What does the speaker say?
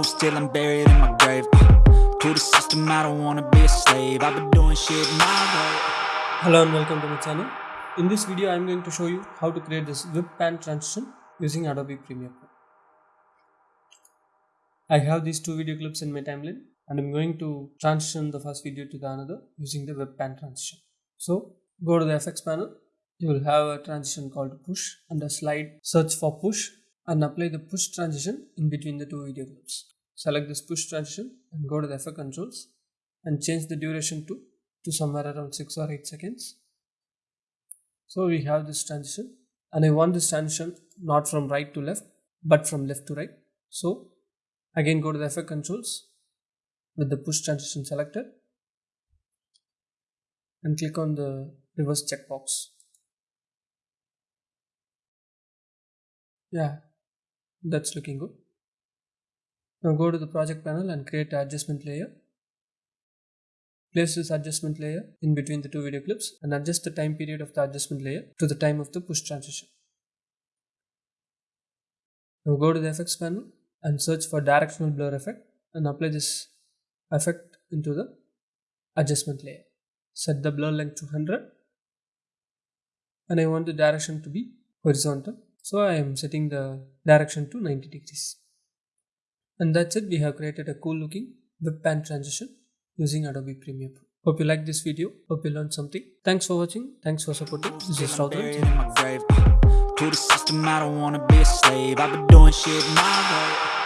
moves till I'm buried in my grave. Uh, to the system, I don't wanna be a slave. I've been doing shit my way. Hello and welcome to my channel. In this video I am going to show you how to create this whip pan transition using Adobe Premiere Pro. I have these two video clips in my timeline and I'm going to transition the first video to the another using the whip pan transition. So go to the FX panel, you will have a transition called push and a slide search for push and apply the push transition in between the two video clips. Select this push transition and go to the effect controls and change the duration to, to somewhere around 6 or 8 seconds. So we have this transition and I want this transition not from right to left but from left to right. So again go to the effect controls with the push transition selected and click on the reverse checkbox. Yeah, that's looking good. Now go to the project panel and create adjustment layer. Place this adjustment layer in between the two video clips and adjust the time period of the adjustment layer to the time of the push transition. Now go to the effects panel and search for directional blur effect and apply this effect into the adjustment layer. Set the blur length to 100 and I want the direction to be horizontal. So I am setting the direction to 90 degrees. And that's it. We have created a cool looking whip pan transition using Adobe Premiere Pro. Hope you like this video. Hope you learned something. Thanks for watching. Thanks for supporting. This is Raudhan. to the system, I don't wanna be a slave. I've been doing shit my way.